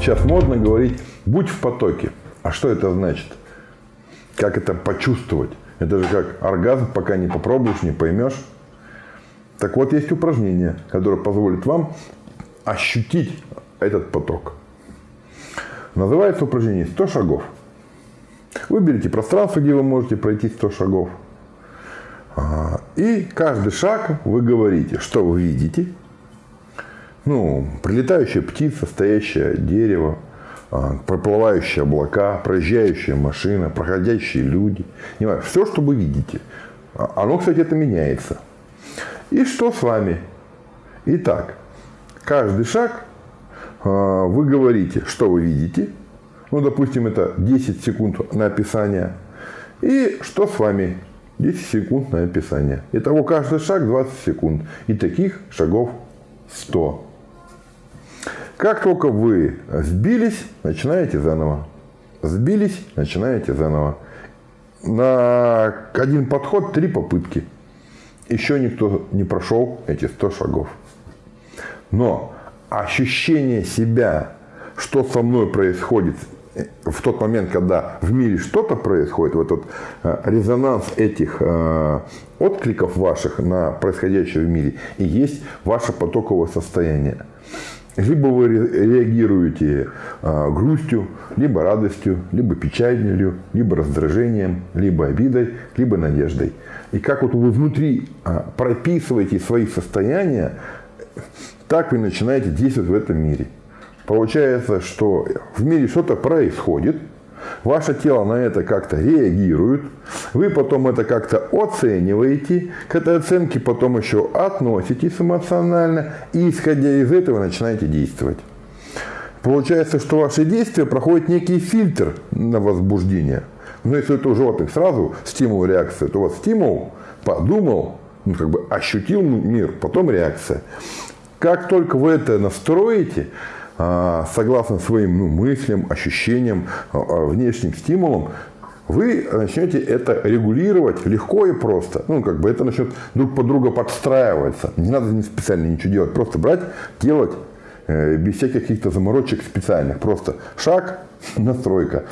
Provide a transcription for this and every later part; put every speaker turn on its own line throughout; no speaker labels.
Сейчас модно говорить «будь в потоке». А что это значит? Как это почувствовать? Это же как оргазм, пока не попробуешь, не поймешь. Так вот, есть упражнение, которое позволит вам ощутить этот поток. Называется упражнение 100 шагов. Выберите пространство, где вы можете пройти 100 шагов. А, и каждый шаг вы говорите, что вы видите. Ну, прилетающая птица, стоящее дерево, а, проплывающие облака, проезжающая машина, проходящие люди. Знаю, все, что вы видите. А, оно, кстати, это меняется. И что с вами? Итак, каждый шаг вы говорите, что вы видите. Ну, допустим, это 10 секунд на описание. И что с вами? 10 секунд на описание. Итого каждый шаг 20 секунд. И таких шагов 100. Как только вы сбились, начинаете заново. Сбились, начинаете заново. На один подход три попытки. Еще никто не прошел эти 100 шагов. Но ощущение себя, что со мной происходит в тот момент, когда в мире что-то происходит, вот этот э, резонанс этих э, откликов ваших на происходящее в мире и есть ваше потоковое состояние. Либо вы реагируете э, грустью, либо радостью, либо печалью, либо раздражением, либо обидой, либо надеждой. И как вот вы внутри прописываете свои состояния, так вы начинаете действовать в этом мире. Получается, что в мире что-то происходит, ваше тело на это как-то реагирует, вы потом это как-то оцениваете, к этой оценке потом еще относитесь эмоционально, и исходя из этого начинаете действовать. Получается, что ваши действия проходят некий фильтр на возбуждение. Но если это у животных сразу стимул, реакция, то вас стимул, подумал, ну, как бы ощутил мир, потом реакция. Как только вы это настроите, согласно своим ну, мыслям, ощущениям, а, а, внешним стимулам, вы начнете это регулировать легко и просто. Ну, как бы это начнет друг под друга подстраиваться. Не надо специально ничего делать. Просто брать, делать э, без всяких каких-то заморочек специальных. Просто шаг, настройка.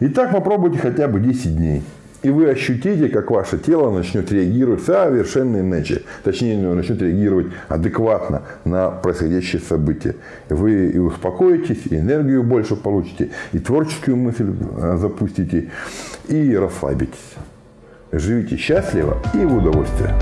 И так попробуйте хотя бы 10 дней. И вы ощутите, как ваше тело начнет реагировать совершенно иначе. Точнее, начнет реагировать адекватно на происходящие события. Вы и успокоитесь, и энергию больше получите, и творческую мысль э, запустите, и расслабитесь. Живите счастливо и в удовольствие.